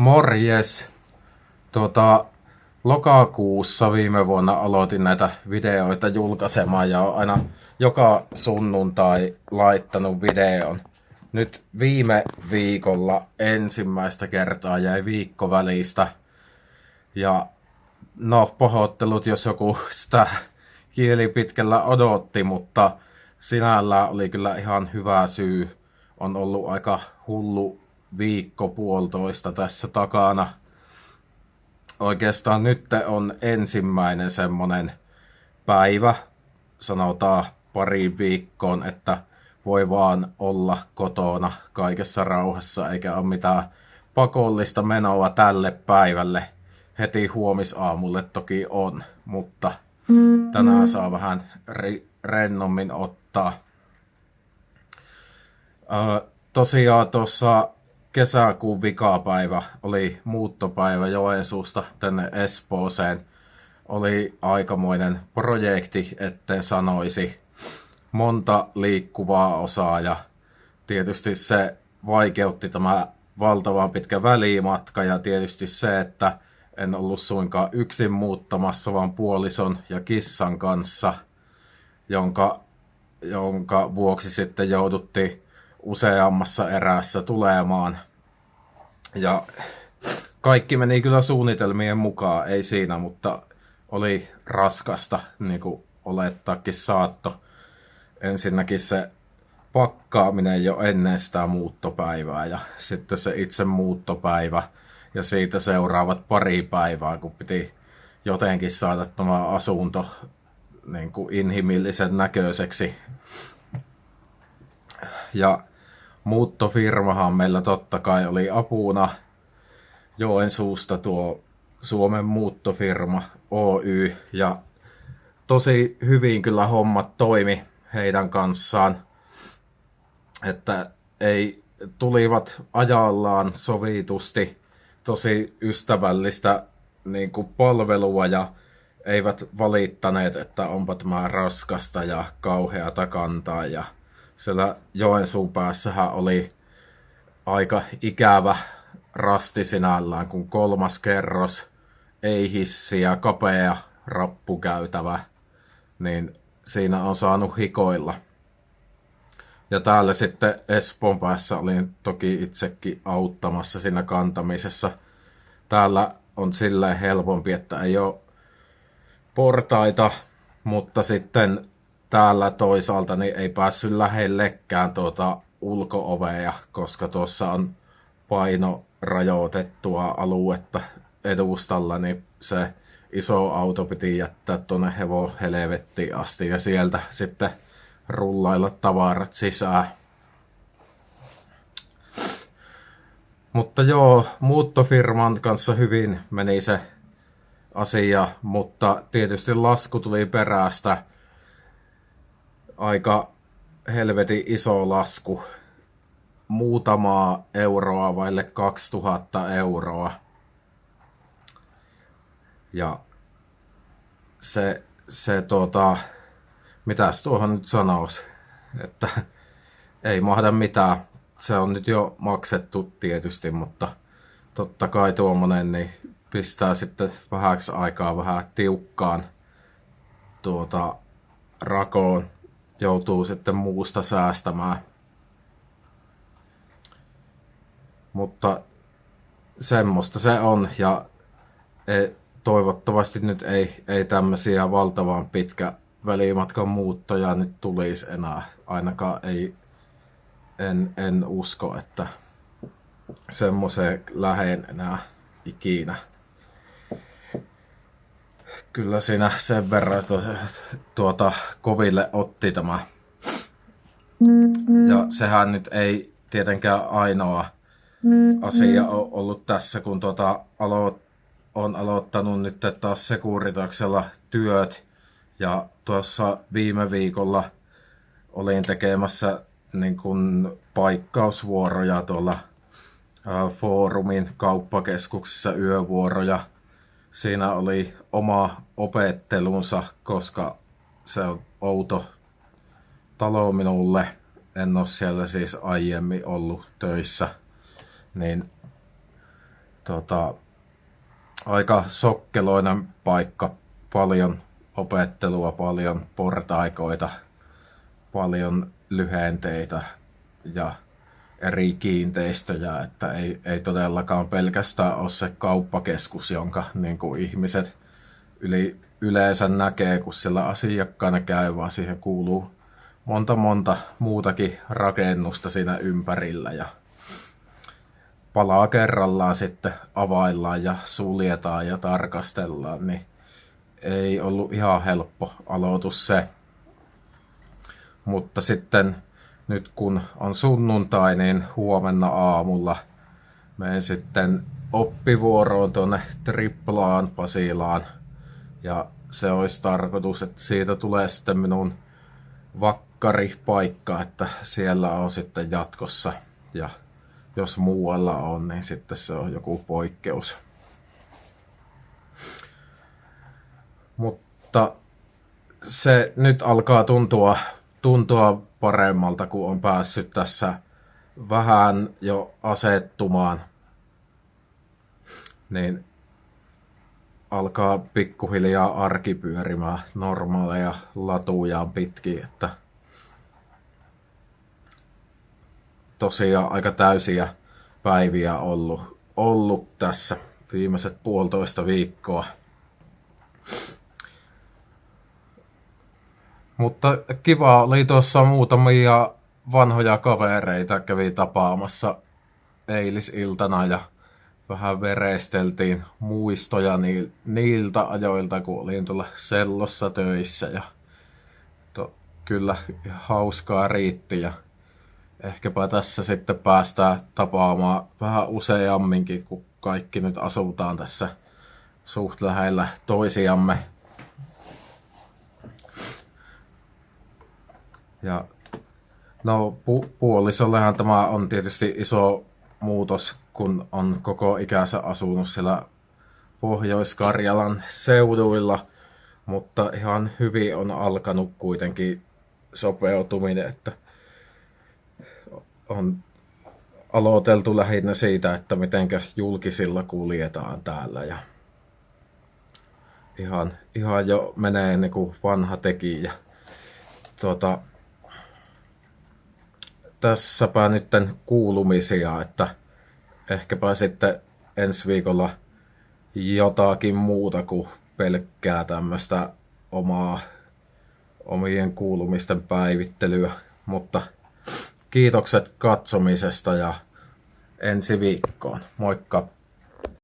Morjes! Tuota, lokakuussa viime vuonna aloitin näitä videoita julkaisemaan ja olen aina joka sunnuntai laittanut videon. Nyt viime viikolla ensimmäistä kertaa jäi viikko välistä. Ja no, pohottelut, jos joku sitä kieli pitkällä odotti, mutta sinällä oli kyllä ihan hyvä syy. On ollut aika hullu viikko puolitoista tässä takana. Oikeastaan nyt on ensimmäinen semmonen päivä, sanotaan pari viikkoon, että voi vaan olla kotona kaikessa rauhassa, eikä ole mitään pakollista menoa tälle päivälle. Heti huomisaamulle toki on, mutta tänään saa vähän rennommin ottaa. Öö, tosiaan tuossa kesäkuun vikapäivä oli muuttopäivä Joensuusta tänne Espooseen. Oli aikamoinen projekti, etten sanoisi. Monta liikkuvaa osaa ja tietysti se vaikeutti tämä valtavan pitkä välimatka ja tietysti se, että en ollut suinkaan yksin muuttamassa, vaan puolison ja kissan kanssa, jonka, jonka vuoksi sitten jouduttiin useammassa erässä tulemaan. Ja kaikki meni kyllä suunnitelmien mukaan, ei siinä, mutta oli raskasta, niin kuin olettaakin saatto. Ensinnäkin se pakkaaminen jo ennen sitä muuttopäivää ja sitten se itse muuttopäivä ja siitä seuraavat pari päivää, kun piti jotenkin saada tämä asunto niin kuin inhimillisen näköiseksi. Ja muuttofirmahan meillä totta kai oli apuna. Joensuusta tuo Suomen muuttofirma Oy. Ja tosi hyvin kyllä hommat toimi heidän kanssaan, että ei tulivat ajallaan sovitusti tosi ystävällistä niin kuin palvelua ja eivät valittaneet, että onpa tämä raskasta ja kauheata kantaa ja siellä Joensuun päässähän oli aika ikävä rasti sinällään, kun kolmas kerros, ei hissiä, kapea rappukäytävä, niin siinä on saanut hikoilla. Ja täällä sitten Espoon päässä olin toki itsekin auttamassa siinä kantamisessa. Täällä on silleen helpompi, että ei ole portaita, mutta sitten täällä toisaalta niin ei päässyt lähellekään tuota ulkoovea, koska tuossa on paino rajoitettua aluetta edustalla, niin se iso auto piti jättää tuonne hevo helvettiin asti ja sieltä sitten rullailla tavarat sisään. Mutta joo, muuttofirman kanssa hyvin meni se asia, mutta tietysti lasku tuli perästä aika helvetin iso lasku. Muutamaa euroa vaille 2000 euroa. Ja se, se tota, mitäs tuohon nyt sanoisi, että ei mahda mitään. Se on nyt jo maksettu tietysti, mutta totta kai tuommoinen niin pistää sitten vähäksi aikaa vähän tiukkaan tuota rakoon joutuu sitten muusta säästämään. Mutta semmoista se on ja ei, toivottavasti nyt ei, ei tämmöisiä valtavan pitkä välimatkan muuttoja nyt tulisi enää. Ainakaan ei, en, en usko, että semmoiseen lähen enää ikinä kyllä siinä sen verran tuota koville otti tämä. Ja sehän nyt ei tietenkään ainoa asia ole ollut tässä, kun tuota alo- on aloittanut nyt taas Sekuritaksella työt. Ja tuossa viime viikolla olin tekemässä niin kuin paikkausvuoroja tuolla foorumin kauppakeskuksissa yövuoroja siinä oli oma opettelunsa, koska se on outo talo minulle. En ole siellä siis aiemmin ollut töissä. Niin tota, aika sokkeloinen paikka, paljon opettelua, paljon portaikoita, paljon lyhenteitä ja eri kiinteistöjä, että ei, ei todellakaan pelkästään ole se kauppakeskus, jonka niin kuin ihmiset yli, yleensä näkee, kun siellä asiakkaana käy, vaan siihen kuuluu monta monta muutakin rakennusta siinä ympärillä ja palaa kerrallaan sitten availlaan ja suljetaan ja tarkastellaan, niin ei ollut ihan helppo aloitus se. Mutta sitten nyt kun on sunnuntai, niin huomenna aamulla menen sitten oppivuoroon tuonne Triplaan Pasilaan. Ja se olisi tarkoitus, että siitä tulee sitten minun vakkaripaikka, että siellä on sitten jatkossa. Ja jos muualla on, niin sitten se on joku poikkeus. Mutta se nyt alkaa tuntua, tuntua paremmalta, kun on päässyt tässä vähän jo asettumaan. Niin alkaa pikkuhiljaa arki pyörimään normaaleja latujaan pitkin, että tosiaan aika täysiä päiviä ollut, ollut tässä viimeiset puolitoista viikkoa. Mutta kiva oli tuossa muutamia vanhoja kavereita kävi tapaamassa eilisiltana ja vähän veresteltiin muistoja niiltä ajoilta, kun olin tuolla sellossa töissä ja to, kyllä hauskaa riitti ja ehkäpä tässä sitten päästään tapaamaan vähän useamminkin, kun kaikki nyt asutaan tässä suht lähellä toisiamme. Ja no pu- puolisollehan tämä on tietysti iso muutos, kun on koko ikänsä asunut siellä Pohjois-Karjalan seuduilla, mutta ihan hyvin on alkanut kuitenkin sopeutuminen, että on aloiteltu lähinnä siitä, että miten julkisilla kuljetaan täällä ja ihan, ihan jo menee niin kuin vanha tekijä. Tuota, tässäpä nyt kuulumisia, että ehkäpä sitten ensi viikolla jotakin muuta kuin pelkkää tämmöistä omaa omien kuulumisten päivittelyä, mutta kiitokset katsomisesta ja ensi viikkoon. Moikka!